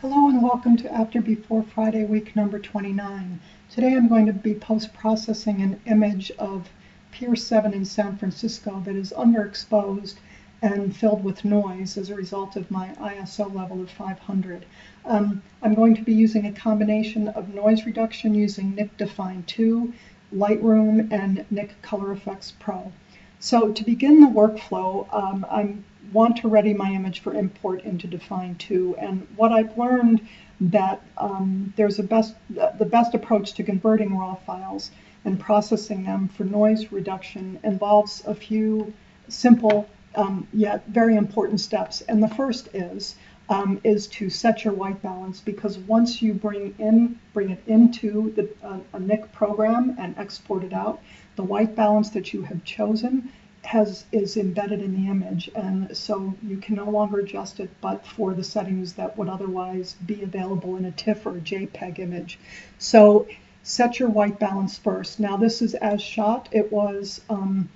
Hello and welcome to After Before Friday week number 29. Today I'm going to be post-processing an image of Pier 7 in San Francisco that is underexposed and filled with noise as a result of my ISO level of 500. Um, I'm going to be using a combination of noise reduction using Nik Dfine 2, Lightroom, and Nik Color Effects Pro. So to begin the workflow, um, I'm want to ready my image for import into Dfine 2. And what I've learned that um, there's a best, the best approach to converting raw files and processing them for noise reduction involves a few simple um, yet very important steps. And the first is um, is to set your white balance because once you bring in bring it into the, uh, a Nik program and export it out, the white balance that you have chosen has is embedded in the image and so you can no longer adjust it but for the settings that would otherwise be available in a TIFF or a JPEG image. So set your white balance first. Now this is as shot. It was um,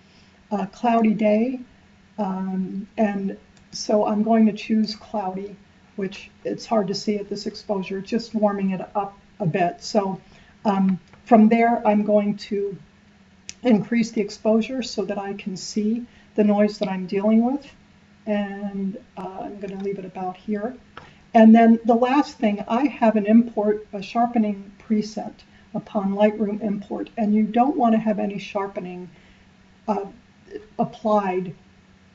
a cloudy day um, and so I'm going to choose cloudy which it's hard to see at this exposure, just warming it up a bit. So um, from there I'm going to increase the exposure so that I can see the noise that I'm dealing with. And uh, I'm going to leave it about here. And then the last thing, I have an import, a sharpening preset upon Lightroom import, and you don't want to have any sharpening uh, applied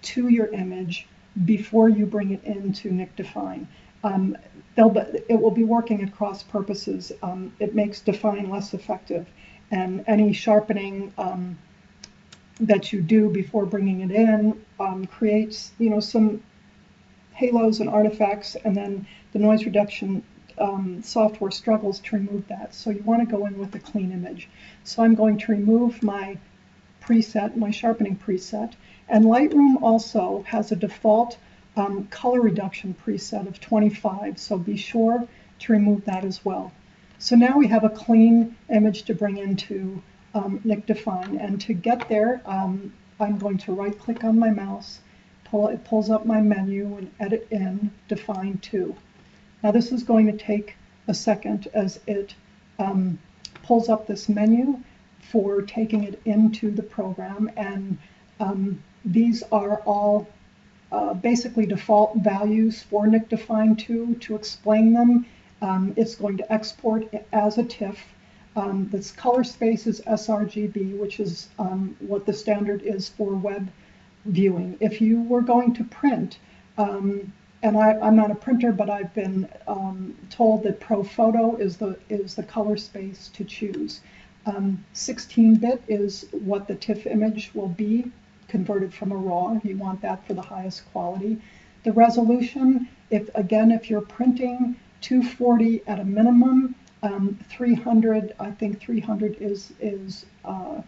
to your image before you bring it into Dfine. Um, it will be working at cross purposes. Um, it makes Dfine less effective and any sharpening um, that you do before bringing it in um, creates, you know, some halos and artifacts, and then the noise reduction um, software struggles to remove that. So you want to go in with a clean image. So I'm going to remove my preset, my sharpening preset, and Lightroom also has a default um, color reduction preset of 25, so be sure to remove that as well. So now we have a clean image to bring into um, Nik Dfine. And to get there, um, I'm going to right click on my mouse, pull, it pulls up my menu and edit in Dfine 2. Now this is going to take a second as it um, pulls up this menu for taking it into the program. And um, these are all uh, basically default values for Nik Dfine 2. To explain them, um, it's going to export as a TIFF. Um, this color space is sRGB, which is um, what the standard is for web viewing. If you were going to print, um, and I, am not a printer, but I've been um, told that ProPhoto is the is the color space to choose. 16-bit um, is what the TIFF image will be converted from a RAW. You want that for the highest quality. The resolution, if again, if you're printing 240 at a minimum. Um, 300, I think 300 is is uh,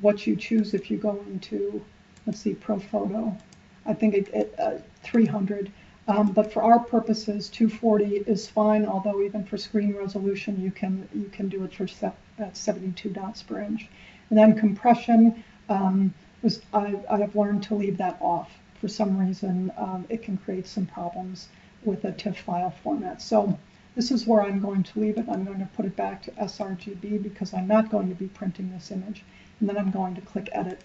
what you choose if you go into, let's see, ProPhoto. I think it, it uh, 300. Um, but for our purposes, 240 is fine. Although even for screen resolution, you can you can do it for at 72 dots per inch. And then compression um, was I, I have learned to leave that off. For some reason, um, it can create some problems with a TIFF file format. So this is where I'm going to leave it. I'm going to put it back to sRGB because I'm not going to be printing this image. And then I'm going to click Edit.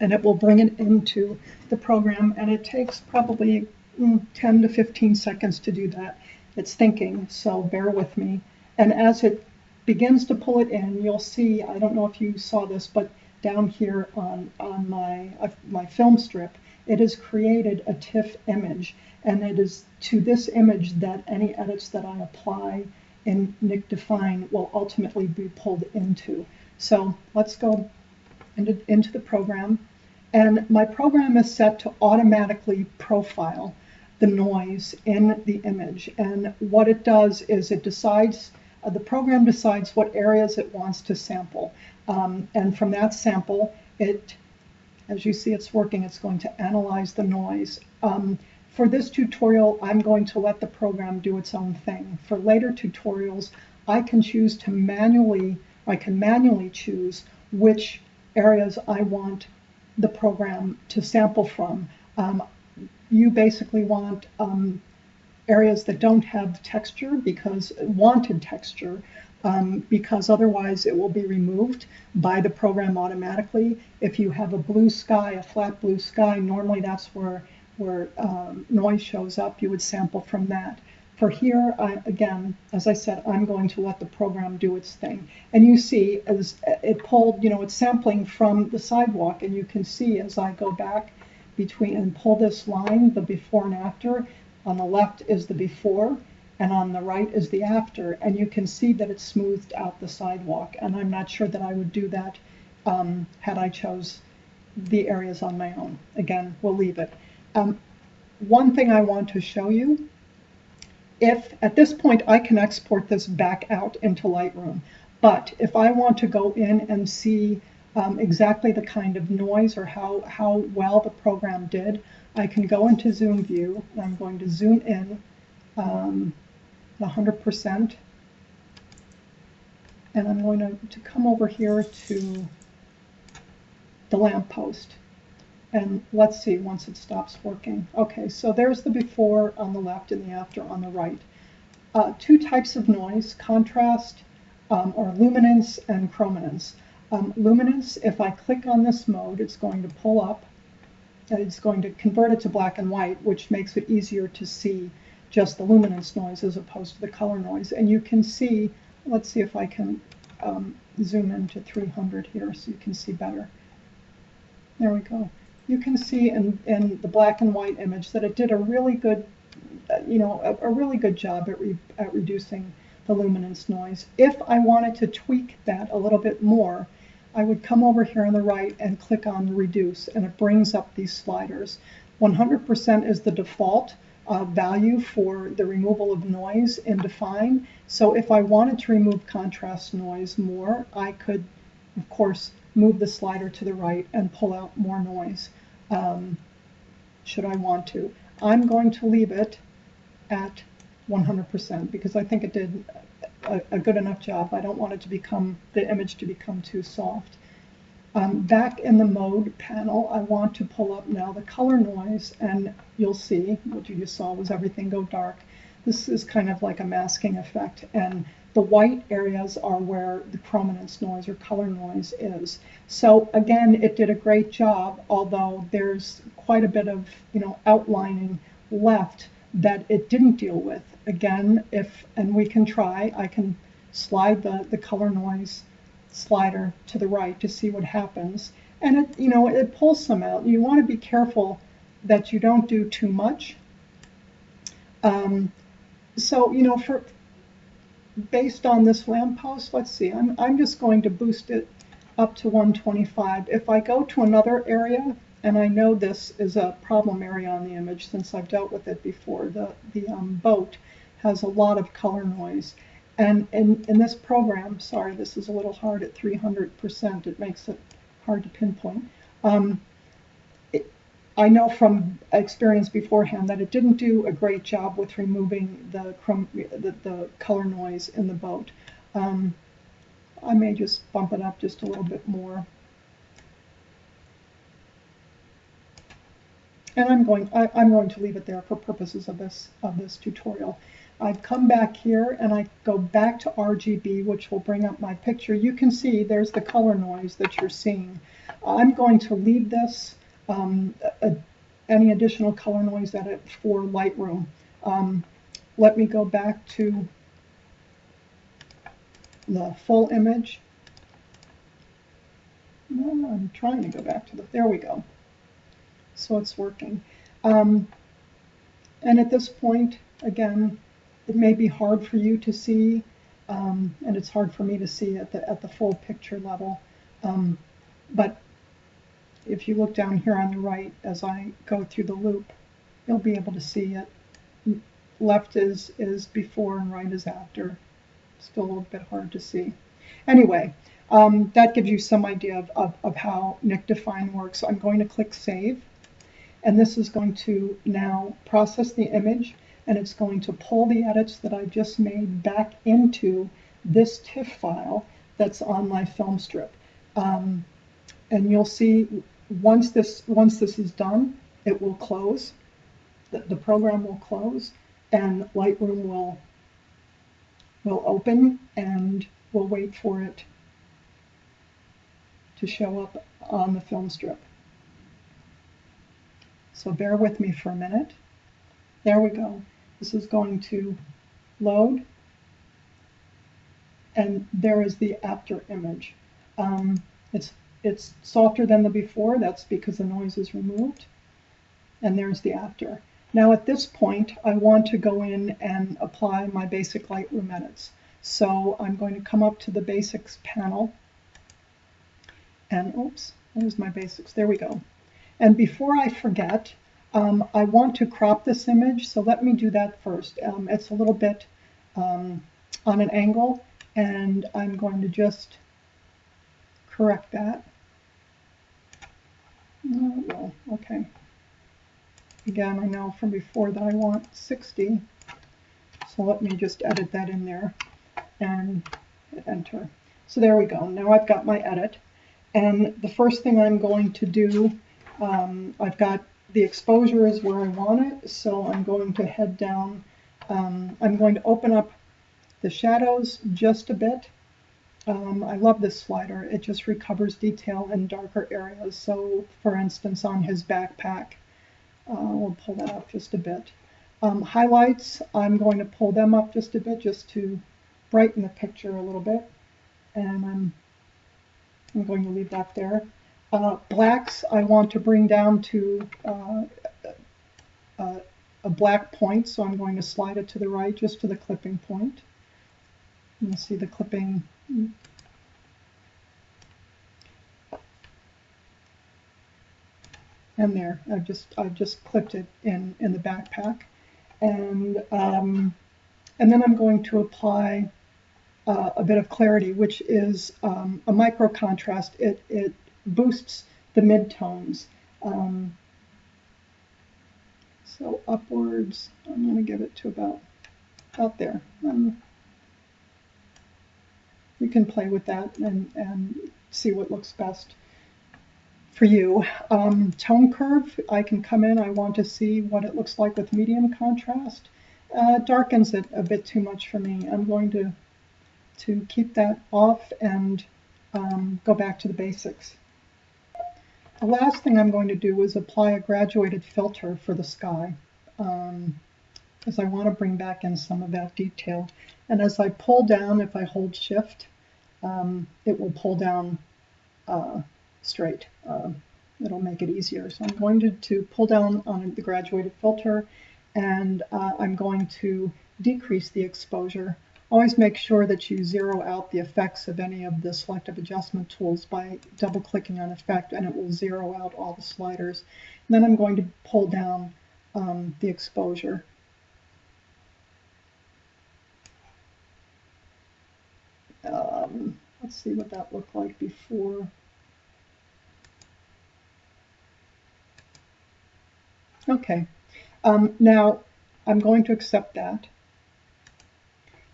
And it will bring it into the program. And it takes probably mm, 10 to 15 seconds to do that. It's thinking, so bear with me. And as it begins to pull it in, you'll see, I don't know if you saw this, but down here on, on my, uh, my film strip, it has created a TIFF image. And it is to this image that any edits that I apply in Nik Dfine will ultimately be pulled into. So let's go into, into the program. And my program is set to automatically profile the noise in the image. And what it does is it decides, uh, the program decides what areas it wants to sample. Um, and from that sample, it, as you see it's working, it's going to analyze the noise. Um, for this tutorial, I'm going to let the program do its own thing. For later tutorials, I can choose to manually, I can manually choose which areas I want the program to sample from. Um, you basically want um, areas that don't have texture because wanted texture um, because otherwise it will be removed by the program automatically. If you have a blue sky, a flat blue sky, normally that's where where um, noise shows up. You would sample from that. For here, I, again, as I said, I'm going to let the program do its thing. And you see, as it pulled, you know, it's sampling from the sidewalk, and you can see as I go back between and pull this line, the before and after, on the left is the before, and on the right is the after, and you can see that it's smoothed out the sidewalk. And I'm not sure that I would do that um, had I chose the areas on my own. Again, we'll leave it. Um, one thing I want to show you, if at this point I can export this back out into Lightroom, but if I want to go in and see um, exactly the kind of noise or how, how well the program did, I can go into Zoom View, and I'm going to zoom in um, 100%, and I'm going to, to come over here to the lamppost. And let's see once it stops working. Okay, so there's the before on the left and the after on the right. Uh, two types of noise, contrast um, or luminance and chrominance. Um, luminance, if I click on this mode, it's going to pull up and it's going to convert it to black and white, which makes it easier to see just the luminance noise as opposed to the color noise. And you can see, let's see if I can um, zoom into 300 here so you can see better. There we go you can see in, in the black and white image that it did a really good, uh, you know, a, a, really good job at, re, at reducing the luminance noise. If I wanted to tweak that a little bit more, I would come over here on the right and click on reduce and it brings up these sliders. 100% is the default uh, value for the removal of noise in Dfine. So if I wanted to remove contrast noise more, I could, of course, move the slider to the right and pull out more noise um, should I want to. I'm going to leave it at 100% because I think it did a, a, good enough job. I don't want it to become, the image to become too soft. Um, back in the mode panel, I want to pull up now the color noise and you'll see what you just saw was everything go dark. This is kind of like a masking effect and the white areas are where the chrominance noise or color noise is. So again, it did a great job, although there's quite a bit of you know outlining left that it didn't deal with. Again, if and we can try, I can slide the, the color noise slider to the right to see what happens. And it you know it pulls some out. You want to be careful that you don't do too much. Um, so you know for based on this lamppost, let's see, I'm, I'm just going to boost it up to 125. If I go to another area, and I know this is a problem area on the image since I've dealt with it before, the, the um, boat has a lot of color noise. And in, in this program, sorry, this is a little hard at 300%, it makes it hard to pinpoint. Um, I know from experience beforehand that it didn't do a great job with removing the, the, the color noise in the boat. Um, I may just bump it up just a little bit more. And I'm going, I, am going to leave it there for purposes of this, of this tutorial. I've come back here and I go back to RGB, which will bring up my picture. You can see there's the color noise that you're seeing. I'm going to leave this um, a, any additional color noise edit for Lightroom. Um, let me go back to the full image. I'm trying to go back to the, there we go. So it's working. Um, and at this point, again, it may be hard for you to see, um, and it's hard for me to see at the, at the full picture level. Um, but if you look down here on the right as I go through the loop, you'll be able to see it. Left is, is before and right is after. Still a little bit hard to see. Anyway, um, that gives you some idea of, of, of how Nik Dfine works. I'm going to click Save, and this is going to now process the image, and it's going to pull the edits that I've just made back into this TIFF file that's on my film strip. Um, and you'll see once this once this is done, it will close. The, the program will close, and Lightroom will will open and we'll wait for it to show up on the film strip. So bear with me for a minute. There we go. This is going to load and there is the after image. Um, it's it's softer than the before, that's because the noise is removed. And there's the after. Now at this point, I want to go in and apply my basic Lightroom edits. So I'm going to come up to the basics panel and oops, there's my basics, there we go. And before I forget, um, I want to crop this image, so let me do that first. Um, it's a little bit um, on an angle, and I'm going to just correct that. Oh, okay. Again, I know from before that I want 60, so let me just edit that in there and hit enter. So there we go. Now I've got my edit. And the first thing I'm going to do, um, I've got the exposure is where I want it, so I'm going to head down. Um, I'm going to open up the shadows just a bit. Um, I love this slider. It just recovers detail in darker areas. So for instance, on his backpack, uh, we'll pull that up just a bit. Um, highlights, I'm going to pull them up just a bit just to brighten the picture a little bit. And I'm, I'm going to leave that there. Uh, blacks, I want to bring down to uh, uh, a black point, so I'm going to slide it to the right, just to the clipping point. You see the clipping. And there, I've just I've just clipped it in in the backpack, and um, and then I'm going to apply uh, a bit of clarity, which is um, a micro contrast. It, it boosts the midtones. Um, so upwards, I'm going to give it to about out there. Um, you can play with that and, and see what looks best for you. Um, tone curve, I can come in, I want to see what it looks like with medium contrast. Uh, darkens it a bit too much for me. I'm going to to keep that off and um, go back to the basics. The last thing I'm going to do is apply a graduated filter for the sky um, because I want to bring back in some of that detail. And as I pull down, if I hold shift, um, it will pull down uh, straight. Uh, it'll make it easier. So I'm going to, to pull down on the graduated filter and uh, I'm going to decrease the exposure Always make sure that you zero out the effects of any of the selective adjustment tools by double clicking on effect and it will zero out all the sliders. And then I'm going to pull down um, the exposure. Um, let's see what that looked like before. Okay, um, now I'm going to accept that.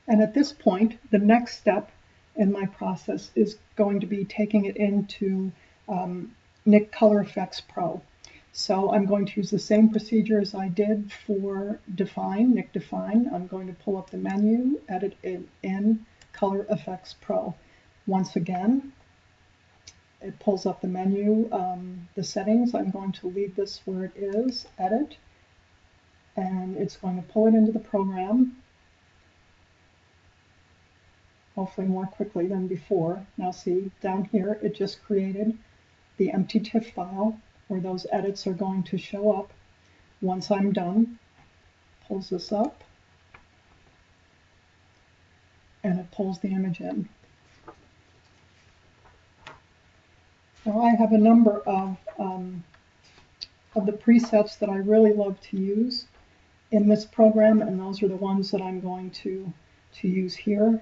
And at this point, the next step in my process is going to be taking it into um, Nik Color Effects Pro. So I'm going to use the same procedure as I did for Dfine, Nik Dfine. I'm going to pull up the menu, edit it in Color Effects Pro. Once again, it pulls up the menu, um, the settings. I'm going to leave this where it is, edit, and it's going to pull it into the program hopefully more quickly than before. Now see, down here, it just created the empty TIFF file where those edits are going to show up. Once I'm done, pulls this up, and it pulls the image in. Now I have a number of, um, of the presets that I really love to use in this program, and those are the ones that I'm going to, to use here.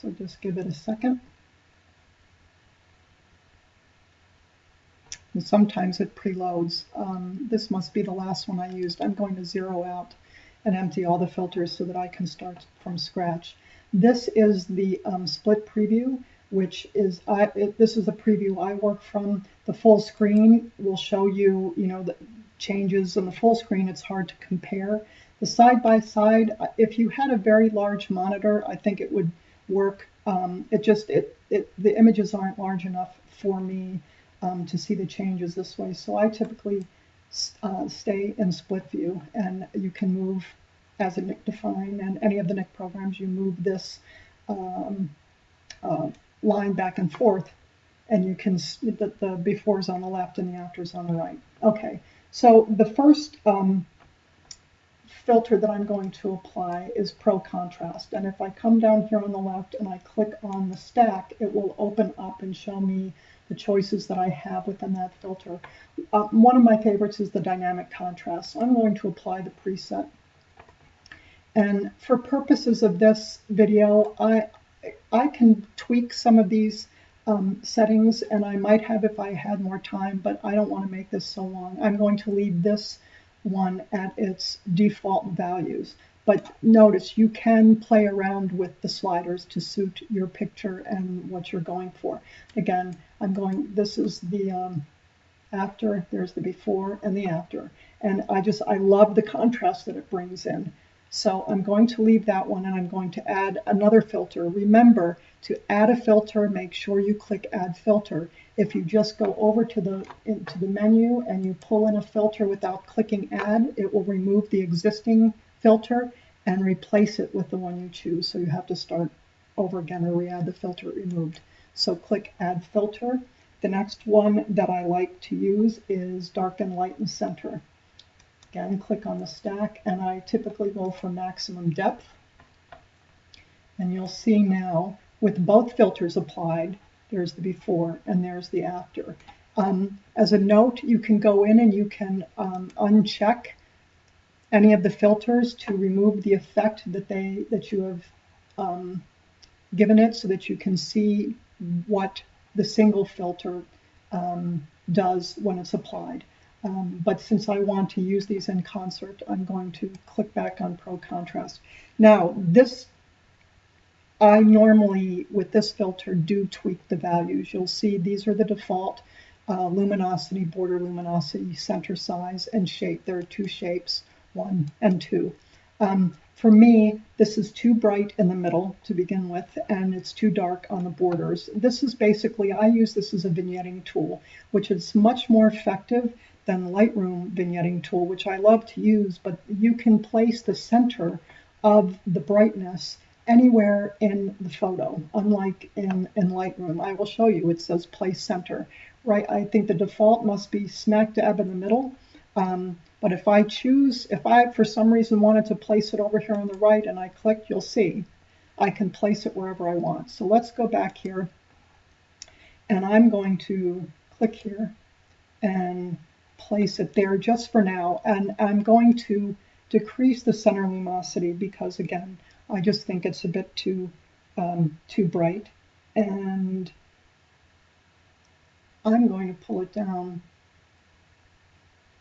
So just give it a second. And sometimes it preloads. Um, this must be the last one I used. I'm going to zero out and empty all the filters so that I can start from scratch. This is the um, split preview, which is, I, it, this is a preview I work from. The full screen will show you, you know, the, changes in the full screen, it's hard to compare. The side by side, if you had a very large monitor, I think it would work. Um, it just, it, it, the images aren't large enough for me um, to see the changes this way. So I typically uh, stay in split view and you can move as a Nik Dfine and any of the Nik programs, you move this um, uh, line back and forth and you can, that the, the befores on the left and the afters on the right. Okay, so the first um, filter that I'm going to apply is Pro Contrast. And if I come down here on the left and I click on the stack, it will open up and show me the choices that I have within that filter. Uh, one of my favorites is the dynamic contrast. So I'm going to apply the preset. And for purposes of this video, I, I can tweak some of these um, settings, and I might have if I had more time, but I don't want to make this so long. I'm going to leave this one at its default values. But notice you can play around with the sliders to suit your picture and what you're going for. Again, I'm going, this is the um, after, there's the before and the after. And I just, I love the contrast that it brings in. So I'm going to leave that one and I'm going to add another filter. Remember to add a filter, make sure you click add filter. If you just go over to the, into the menu and you pull in a filter without clicking add, it will remove the existing filter and replace it with the one you choose. So you have to start over again or re-add the filter removed. So click add filter. The next one that I like to use is darken light and center. Again, click on the stack, and I typically go for maximum depth. And you'll see now, with both filters applied, there's the before and there's the after. Um, as a note, you can go in and you can um, uncheck any of the filters to remove the effect that they that you have um, given it so that you can see what the single filter um, does when it's applied. Um, but since I want to use these in concert, I'm going to click back on Pro Contrast. Now, this, I normally, with this filter, do tweak the values. You'll see these are the default uh, luminosity, border luminosity, center size, and shape. There are two shapes, one and two. Um, for me, this is too bright in the middle to begin with, and it's too dark on the borders. This is basically, I use this as a vignetting tool, which is much more effective than Lightroom vignetting tool, which I love to use, but you can place the center of the brightness anywhere in the photo, unlike in, in Lightroom. I will show you, it says place center, right? I think the default must be smack dab in the middle. Um, but if I choose, if I for some reason wanted to place it over here on the right and I click, you'll see I can place it wherever I want. So let's go back here and I'm going to click here and place it there just for now. And I'm going to decrease the center luminosity because again, I just think it's a bit too, um, too bright. And I'm going to pull it down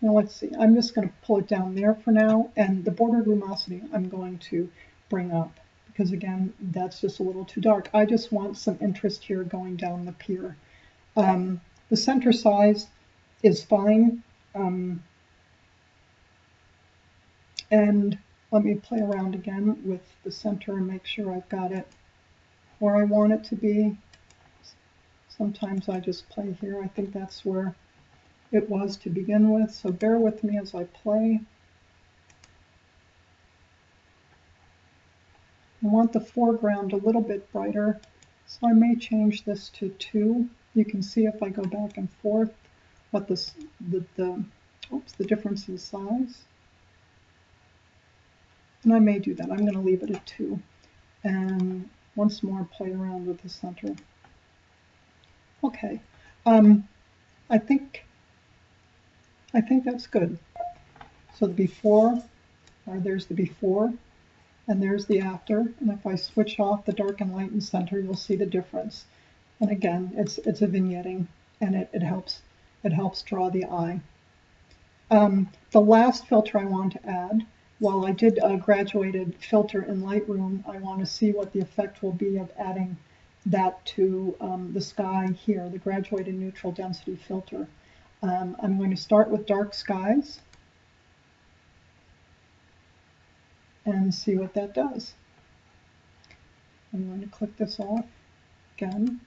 now let's see, I'm just going to pull it down there for now, and the border luminosity I'm going to bring up, because again, that's just a little too dark. I just want some interest here going down the pier. Um, the center size is fine, um, and let me play around again with the center and make sure I've got it where I want it to be. Sometimes I just play here. I think that's where it was to begin with, so bear with me as I play. I want the foreground a little bit brighter, so I may change this to 2. You can see if I go back and forth what this, the, the, oops, the difference in size. And I may do that. I'm going to leave it at 2. And once more, play around with the center. Okay. Um, I think I think that's good. So the before, or there's the before, and there's the after. And if I switch off the dark and light and center, you'll see the difference. And again, it's it's a vignetting, and it, it helps it helps draw the eye. Um, the last filter I want to add, while I did a graduated filter in Lightroom, I want to see what the effect will be of adding that to um, the sky here, the graduated neutral density filter. Um, I'm going to start with dark skies and see what that does. I'm going to click this off again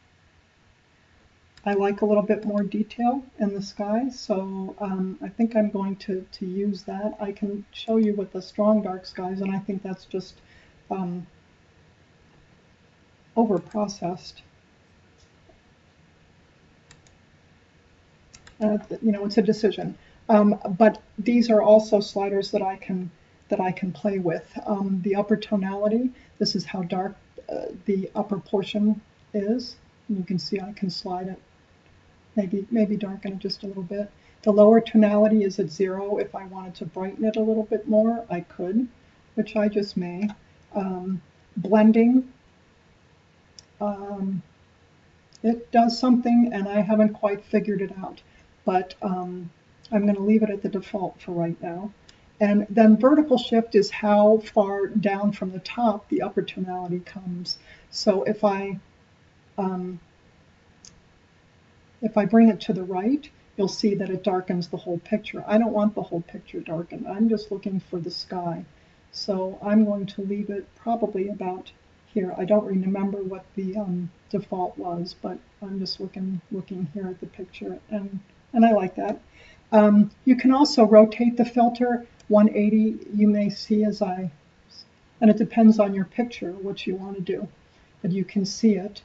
I like a little bit more detail in the sky, so um, I think I'm going to, to use that. I can show you with the strong dark skies, and I think that's just um, over processed. Uh, you know, it's a decision. Um, but these are also sliders that I can that I can play with. Um, the upper tonality, this is how dark uh, the upper portion is. You can see I can slide it, maybe maybe darken it just a little bit. The lower tonality is at zero. If I wanted to brighten it a little bit more, I could, which I just may. Um, blending, um, it does something and I haven't quite figured it out, but um, I'm going to leave it at the default for right now. And then vertical shift is how far down from the top the upper tonality comes. So if I um, if I bring it to the right, you'll see that it darkens the whole picture. I don't want the whole picture darkened. I'm just looking for the sky. So I'm going to leave it probably about here. I don't remember what the um, default was, but I'm just looking looking here at the picture, and and I like that. Um, you can also rotate the filter 180. You may see as I, and it depends on your picture what you want to do, but you can see it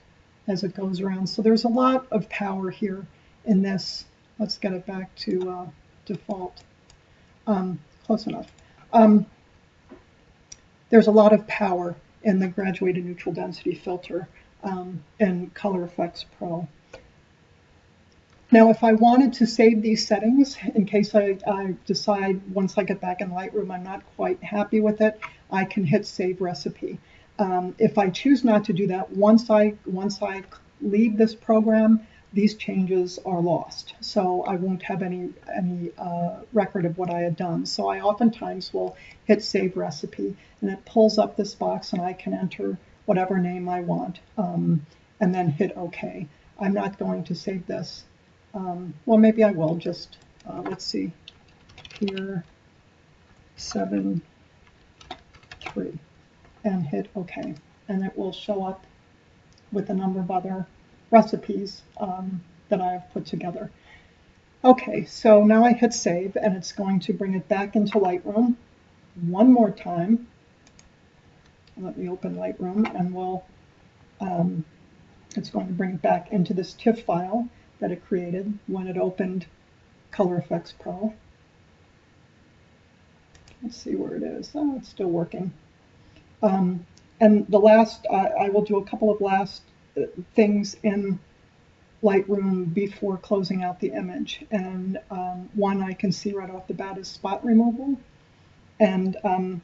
as it goes around. So there's a lot of power here in this. Let's get it back to uh, default. Um, close enough. Um, there's a lot of power in the graduated neutral density filter um, in Color Effects Pro. Now, if I wanted to save these settings, in case I, I, decide once I get back in Lightroom I'm not quite happy with it, I can hit Save Recipe. Um, if I choose not to do that, once I, once I leave this program, these changes are lost. So I won't have any, any uh, record of what I had done. So I oftentimes will hit Save Recipe, and it pulls up this box, and I can enter whatever name I want, um, and then hit OK. I'm not going to save this. Um, well, maybe I will just, uh, let's see, here, 7, 3, and hit OK. And it will show up with a number of other recipes um, that I have put together. Okay, so now I hit save and it's going to bring it back into Lightroom one more time. Let me open Lightroom and we'll, um, it's going to bring it back into this TIFF file that it created when it opened Color Effects Pro. Let's see where it is. Oh, it's still working. Um, and the last, I, I will do a couple of last things in Lightroom before closing out the image. And um, one I can see right off the bat is spot removal. And um,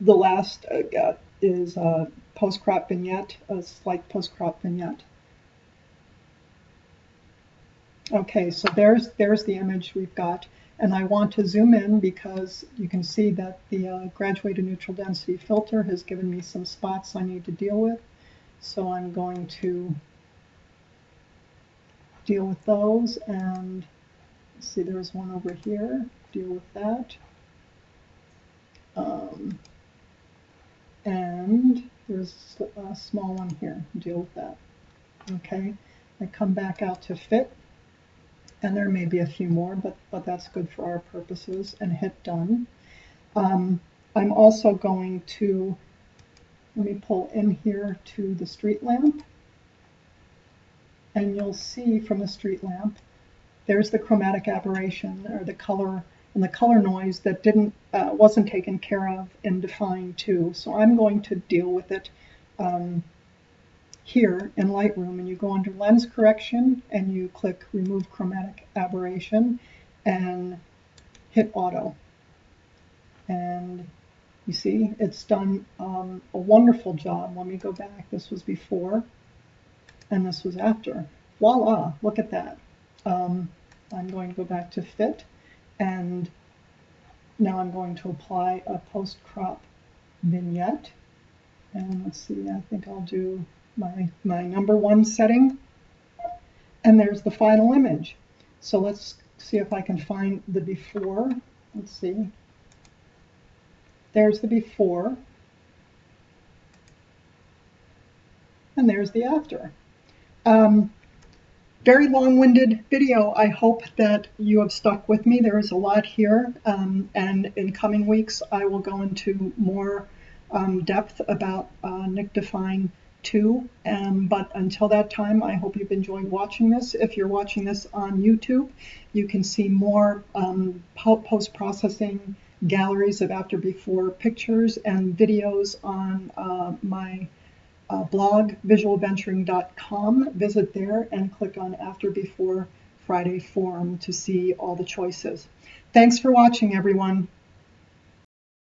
the last uh, is a post-crop vignette, a slight post-crop vignette. Okay, so there's, there's the image we've got. And I want to zoom in because you can see that the uh, graduated neutral density filter has given me some spots I need to deal with. So I'm going to deal with those and see there's one over here, deal with that. Um, and there's a small one here, deal with that. Okay, I come back out to fit, and there may be a few more, but, but that's good for our purposes, and hit done. Um, I'm also going to let me pull in here to the street lamp. And you'll see from the street lamp, there's the chromatic aberration or the color and the color noise that didn't uh, wasn't taken care of in Dfine 2. So I'm going to deal with it um, here in Lightroom. And you go under Lens Correction and you click Remove Chromatic Aberration and hit Auto. And you see, it's done um, a wonderful job. Let me go back. This was before, and this was after. Voila, look at that. Um, I'm going to go back to fit, and now I'm going to apply a post-crop vignette. And let's see, I think I'll do my, my number one setting. And there's the final image. So let's see if I can find the before. Let's see. There's the before. And there's the after. Um, very long-winded video. I hope that you have stuck with me. There is a lot here, um, and in coming weeks I will go into more um, depth about uh, Nik Dfine 2. Um, but until that time, I hope you've enjoyed watching this. If you're watching this on YouTube, you can see more um, post-processing galleries of after-before pictures and videos on uh, my uh, blog, visualventuring.com. Visit there and click on After Before Friday Forum to see all the choices. Thanks for watching, everyone.